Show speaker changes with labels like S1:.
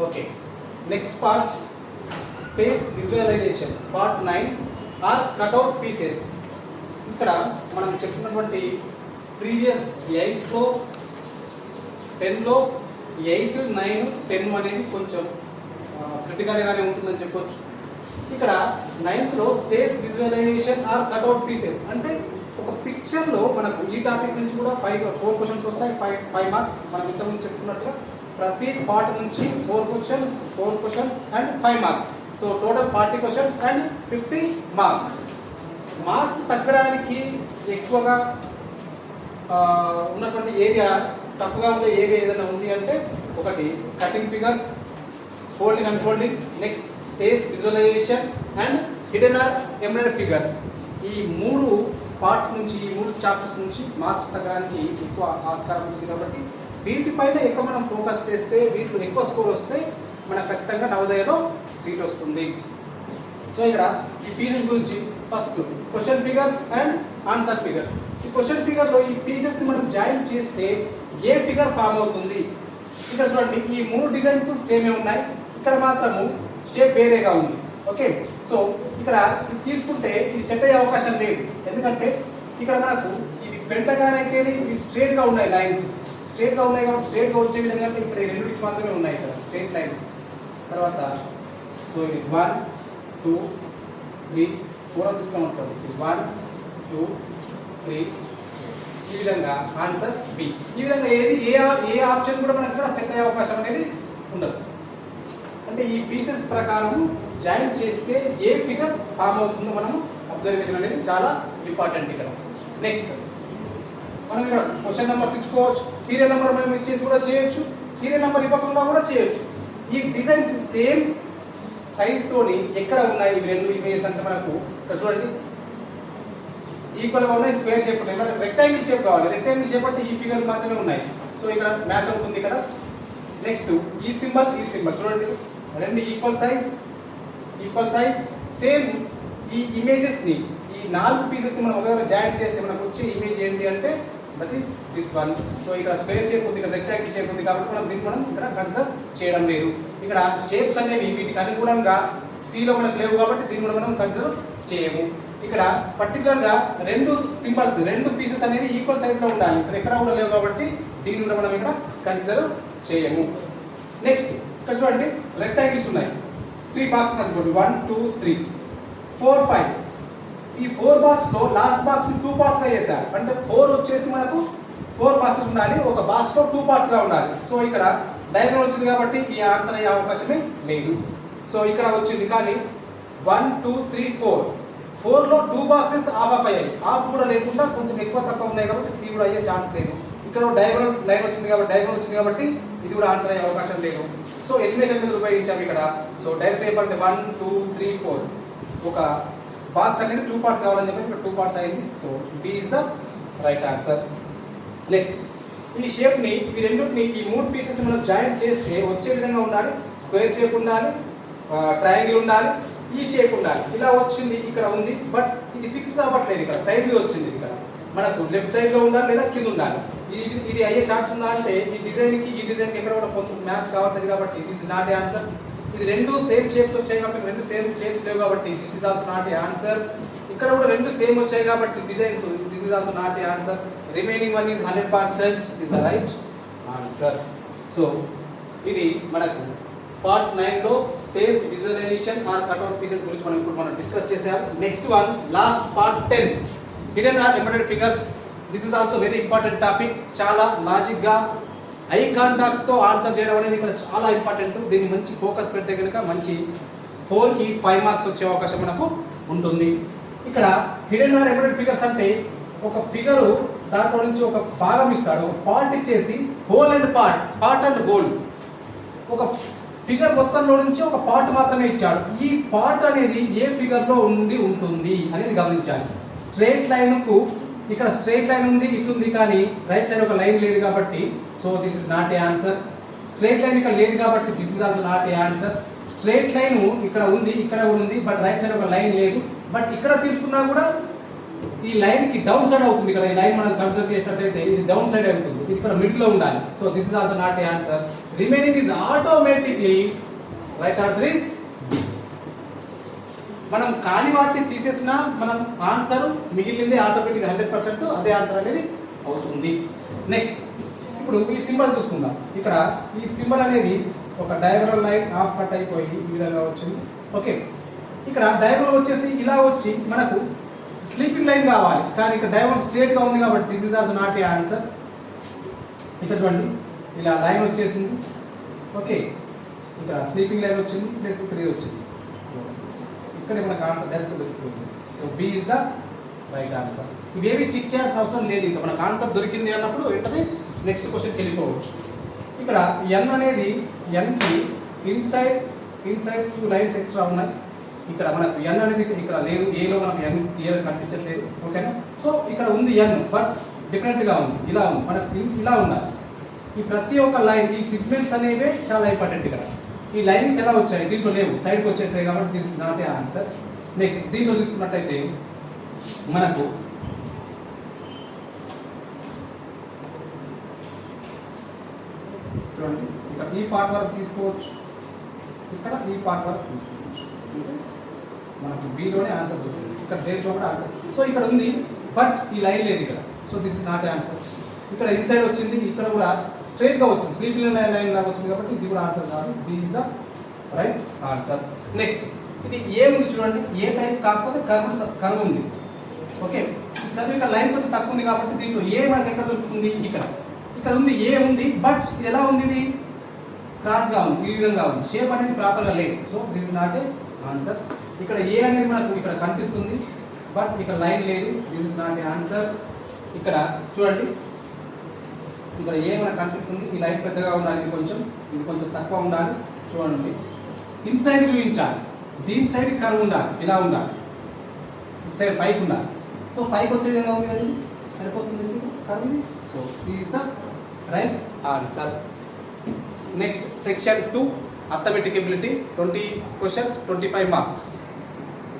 S1: Okay next part space visualization part nine or cutout pieces ఇక్కడ మనం చెప్పినటువంటి previous ఎయిట్లో టెన్లో ఎయిట్ నైన్ టెన్ అనేది కొంచెం క్రిటికల్గానే ఉంటుందని చెప్పొచ్చు. ఇక్కడ నైన్త్లో space visualization or cutout pieces అంటే ఒక పిక్చర్లో మనకు ఈ టాపిక్ నుంచి కూడా ఫైవ్ ఫోర్ క్వశ్చన్స్ వస్తాయి ఫైవ్ ఫైవ్ మార్క్స్ మనం ఇంతకుముందు చెప్పుకున్నట్టుగా ప్రతి పార్ట్ నుంచి four questions four questions and five marks so total forty questions and fifty marks marks తగ్గడానికి ఎక్కువగా ఉన్నటువంటి ఏరియా తప్పుగా ఉండే ఏరియా ఏదైనా ఉంది అంటే ఒకటి cutting figures folding and folding next space visualization and hidden or embedded figures ఈ మూడు పార్ట్స్ నుంచి ఈ మూడు చాప్టర్స్ నుంచి మార్క్స్ తగ్గడానికి ఎక్కువ ఆస్కారం ఉంది కాబట్టి వీటిపైన ఎక్కువ మనం ఫోకస్ చేస్తే వీటిలో ఎక్కువ స్కోర్ వస్తే మనకు ఖచ్చితంగా నవోదయలో సీట్ వస్తుంది. సో ఇక్కడ ఈ పీసెస్ గురించి first question figures and answer figures. ఈ క్వశ్చన్ ఫిగర్లో ఈ పీసెస్ని మనం జాయిన్ చేస్తే ఏ ఫిగర్ ఫామ్ అవుతుంది? ఇక్కడ చూడండి ఈ మూడు డిజైన్స్ సేమే ఉన్నాయి. ఇక్కడ మాత్రము షేప్ వేరేగా ఉంది. ఓకే? సో ఇక్కడ ఇది తీసుకుంటే ఇది సెట్ అయ్యే అవకాశం లేదు. ఎందుకంటే ఇక్కడ మనకు ఇవి పెంటగాన్ ఇవి స్ట్రేట్గా ఉన్నాయి లైన్స్ స్ట్రేట్గా ఉన్నాయి కాబట్టి స్ట్రేట్గా వచ్చే విధంగా ఇక్కడ ఈ రెండింటికి మాత్రమే ఉన్నాయి ఇక్కడ స్ట్రేట్ లైన్స్. తర్వాత సో ఇది వన్ టూ త్రీ ఫోర్ తీసుకోమంటారు ఇది వన్ టూ త్రీ ఈ విధంగా ఆన్సర్ బి ఈ విధంగా ఏది ఏ ఏ ఆప్షన్ కూడా మనకి ఇక్కడ సెట్ అయ్యే అవకాశం అనేది ఉండదు. అంటే ఈ పీసెస్ ప్రకారం జాయిన్ చేస్తే ఏ ఫిగర్ ఫామ్ అవుతుందో మనం అబ్జర్వేషన్ అనేది చాలా ఇంపార్టెంట్ ఇక్కడ. నెక్స్ట్ మనం ఇక్కడ క్వశ్చన్ నెంబర్ ఇచ్చుకోవచ్చు సీరియల్ నెంబర్ మనం ఇచ్చేసి కూడా చేయొచ్చు సీరియల్ నెంబర్ ఇవ్వకుండా కూడా చేయొచ్చు. ఈ డిజైన్స్ సేమ్ సైజ్ ఎక్కడ ఉన్నాయి ఇవి రెండు ఇమేజెస్ అంటే మనకు చూడండి. ఈక్వల్గా ఉన్నాయి స్క్వేర్ షేప్ ఉన్నాయి. మనకు రెక్టాంగిల్ షేప్ కావాలి. రెక్టాంగిల్ షేప్ అంటే ఈ ఫిగర్ మాత్రమే ఉన్నాయి. సో ఇక్కడ మ్యాచ్ అవుతుంది ఇక్కడ. నెక్స్ట్ ఈ సింబల్ ఈ సింబల్ చూడండి. రెండు equal size equal size same ఈ ఇమేజెస్ని ఈ నాలుగు పీసెస్ని మనం ఒక జాయింట్ జాయిన్ చేస్తే మనకు వచ్చే ఇమేజ్ ఏంటి అంటే that is this one so ఇక్కడ స్క్వేర్ షేప్ ఉంది ఇక్కడ రెక్టాంగిల్ షేప్ ఉంది కాబట్టి మనం దీన్ని మనం ఇక్కడ కన్సిడర్ చేయడం లేదు. ఇక్కడ షేప్స్ అనేవి వీటికి అనుగుణంగా సీలో మనకు లేవు కాబట్టి దీన్ని కూడా మనం కన్సిడర్ చేయము. ఇక్కడ పర్టికులర్గా రెండు సింబల్స్ రెండు పీసెస్ అనేవి ఈక్వల్ సైజ్లో ఉండాలి. ఇక్కడ ఎక్కడ కూడా లేవు కాబట్టి దీన్ని కూడా మనం ఇక్కడ కన్సిడర్ చేయము. నెక్స్ట్ ఇక్కడ చూడండి రెక్టాంగిల్స్ ఉన్నాయి. త్రీ బాక్సెస్ అనుకోండి. One two three four five ఈ ఫోర్ బాక్స్లో లాస్ట్ బాక్స్ టూ పార్ట్స్గా చేశారు. అంటే ఫోర్ వచ్చేసి మనకు ఫోర్ బాక్సెస్ ఉండాలి ఒక బాక్స్లో టూ పార్ట్స్గా ఉండాలి. సో ఇక్కడ డయాగ్రమ్ వచ్చింది కాబట్టి ఈ ఆన్సర్ అయ్యే అవకాశమే లేదు. సో ఇక్కడ వచ్చింది కానీ వన్ టూ త్రీ ఫోర్ ఫోర్లో టూ బాక్సెస్ ఆఫ్ ఆఫ్ అయ్యాయి. ఆఫ్ కూడా లేకుండా కొంచెం ఎక్కువ తక్కువ ఉన్నాయి కాబట్టి సి కూడా అయ్యే ఛాన్స్ లేదు. ఇక్కడ డయాగ్రమ్ లైన్ వచ్చింది కాబట్టి డయాగ్రమ్ వచ్చింది కాబట్టి ఇది కూడా ఆన్సర్ అయ్యే అవకాశం లేదు. సో ఎలిమినేషన్ మీద ఉపయోగించాము ఇక్కడ. సో డైరెక్ట్ ఏమంటే వన్ టూ త్రీ ఫోర్ ఒక బాక్స్ అనేది టూ పార్ట్స్ కావాలని చెప్పి ఇక్కడ టూ పార్ట్స్ అయింది. So B is the right answer next ఈ షేప్ని ఈ రెండింటిని ఈ మూడు పీసెస్ మనం జాయిన్ చేస్తే వచ్చే విధంగా ఉండాలి. స్క్వేర్ షేప్ ఉండాలి ట్రయాంగిల్ ఉండాలి e ఈ షేప్ ఉండాలి. ఇలా వచ్చింది ఇక్కడ ఉంది బట్ ఇది ఫిక్స్ అవ్వట్లేదు ఇక్కడ. సైడ్ వచ్చింది ఇక్కడ. మనకు లెఫ్ట్ సైడ్లో ఉండాలి లేదా కింద ఉండాలి. ఇది ఇది అయ్యే ఛాన్స్ ఉందా అంటే ఈ డిజైన్కి ఈ డిజైన్కి ఎక్కడ కూడా కొంచెం మ్యాచ్ కావట్లేదు కాబట్టి దిస్ ఇస్ నాట్ ఆన్సర్ ఇది రెండు సేమ్ షేప్స్ వచ్చాయి కాబట్టి రెండు సేమ్ షేప్స్ లేవు కాబట్టి this is also not answer ఇక్కడ కూడా రెండు సేమ్ వచ్చాయి కాబట్టి designs this is also not answer remaining one is hundred percent is the right answer so ఇది మనకు పార్ట్ నైన్లో space visualization or cutout pieces గురించి మనం ఇప్పుడు మనం డిస్కస్ చేసాం next one last part ten hidden or embedded figures this is also very important topic చాలా లాజిక్గా ఐ కాంటాక్ట్తో ఆన్సర్ చేయడం అనేది ఇక్కడ చాలా ఇంపార్టెంట్. దీన్ని మంచి ఫోకస్ పెడితే కనుక మంచి ఫోర్కి ఫైవ్ మార్క్స్ వచ్చే అవకాశం మనకు ఉంటుంది. ఇక్కడ హిడెన్ ఆర్ ఎంబెడెడ్ ఫిగర్స్ అంటే ఒక ఫిగర్ దాంట్లో నుంచి ఒక భాగం ఇస్తాడు. పార్ట్ ఇచ్చేసి whole and part part and whole. ఒక ఫిగర్ మొత్తంలో నుంచి ఒక పార్ట్ మాత్రమే ఇచ్చాడు. ఈ పార్ట్ అనేది ఏ ఫిగర్లో ఉండి ఉంటుంది అనేది గమనించాలి. స్ట్రేట్ లైన్కు ఇక్కడ స్ట్రైట్ లైన్ ఉంది ఇటు ఉంది కానీ రైట్ సైడ్ ఒక లైన్ లేదు కాబట్టి so this is not a answer straight line ఇక్కడ లేదు కాబట్టి this is also not a answer straight line ఇక్కడ ఉంది ఇక్కడ కూడా ఉంది బట్ రైట్ సైడ్ ఒక లైన్ లేదు. బట్ ఇక్కడ తీసుకున్నా కూడా ఈ లైన్కి డౌన్ సైడ్ అవుతుంది ఇక్కడ. ఈ లైన్ మనం కన్సిడర్ చేసినట్లయితే ఇది డౌన్ సైడ్ అవుతుంది. ఇది ఇక్కడ మిడ్లో ఉండాలి. So this is also not a answer remaining is automatically right answer is మనం కాని వాటిని తీసేసినా మనం ఆన్సర్ మిగిలింది ఆటోమేటిక్ హండ్రెడ్ పర్సెంట్ అదే ఆన్సర్ అనేది అవుతుంది. నెక్స్ట్ ఇప్పుడు ఈ సింబల్ చూసుకుందాం. ఇక్కడ ఈ సింబల్ అనేది ఒక డయాగ్రల్ లైన్ హాఫ్ కట్ అయిపోయి ఈ విధంగా వచ్చింది. ఓకే ఇక్కడ డయాగ్రల్ వచ్చేసి ఇలా వచ్చి మనకు స్లీపింగ్ లైన్ కావాలి. కానీ ఇక్కడ డయాగ్రల్ స్ట్రేట్గా ఉంది కాబట్టి this is also not a answer ఇక్కడ చూడండి. ఇలా లైన్ వచ్చేసింది. ఓకే ఇక్కడ స్లీపింగ్ లైన్ వచ్చింది. ప్లస్ ఇక్కడ వచ్చింది. సో ఇక్కడ మనకు answer direct దొరికిపోతుంది so B is the right answer ఇవేవి చెక్ చేయాల్సిన అవసరం లేదు ఇంకా. మనకు ఆన్సర్ దొరికింది అన్నప్పుడు వెంటనే నెక్స్ట్ క్వశ్చన్కి వెళ్ళిపోవచ్చు. ఇక్కడ ఎన్ అనేది ఎన్కి inside inside two lines extra ఉన్నాయి. ఇక్కడ మనకు ఎన్ అనేది ఇక్కడ లేదు. ఏలో మనకు ఎన్ ఏ కనిపించట్లేదు. ఓకేనా సో ఇక్కడ ఉంది ఎన్ బట్ డిఫరెంట్గా ఉంది. ఇలా ఉంది. మనకు ఇలా ఉండాలి. ఈ ప్రతి ఒక్క లైన్ ఈ సిగ్మెంట్స్ అనేవే చాలా ఇంపార్టెంట్ ఇక్కడ. ఈ లైన్స్ ఎలా వచ్చాయి? దీంట్లో లేవు. సైడ్కి వచ్చేసాయి కాబట్టి this is not a answer next దీంట్లో తీసుకున్నట్టయితే మనకు చూడండి ఇక్కడ ఈ పార్ట్ వరకు తీసుకోవచ్చు. ఇక్కడ ఈ పార్ట్ వరకు తీసుకోవచ్చు. మనకు బీలోనే ఆన్సర్ దొరికింది ఇక్కడ దేంట్లో కూడా ఆన్సర్ సో ఇక్కడ ఉంది బట్ ఈ లైన్ లేదు ఇక్కడ. So this is not answer ఇక్కడ ఇన్సైడ్ వచ్చింది ఇక్కడ కూడా స్ట్రైట్గా వచ్చింది. స్లీపింగ్ లైన్ లైన్ లాగా వచ్చింది కాబట్టి ఇది కూడా ఆన్సర్ కాదు. B is the right answer next ఇది ఏ ఉంది చూడండి. ఏ టైప్ కాకపోతే కర్వ్ కర్వ్ ఉంది. ఓకే కర్వ్ ఇక్కడ లైన్ కొంచెం తక్కువ ఉంది కాబట్టి దీంట్లో ఏ మనకి ఎక్కడ దొరుకుతుంది? ఇక్కడ. ఇక్కడ ఉంది ఏ ఉంది బట్ ఇది ఎలా ఉంది ఇది? క్రాస్గా ఉంది ఈ విధంగా ఉంది. షేప్ అనేది ప్రాపర్గా లేదు. So this not a answer ఇక్కడ ఏ అనేది మనకు ఇక్కడ కనిపిస్తుంది బట్ ఇక్కడ లైన్ లేదు. This is not a answer ఇక్కడ చూడండి. ఇక్కడ ఏమైనా కనిపిస్తుంది? ఈ లైట్ పెద్దగా ఉండాలి ఇది కొంచెం ఇది కొంచెం తక్కువ ఉండాలి చూడండి. ఇన్సైడ్ చూపించాలి. దీని సైడ్ కర్వ్ ఉండాలి ఇలా ఉండాలి. ఇటు సైడ్ పైకి ఉండాలి. సో పైకి వచ్చే విధంగా ఉంది కదా సరిపోతుంది కర్వ్ ఇది? So is the right answer next section two arithmetic ability twenty questions twenty five marks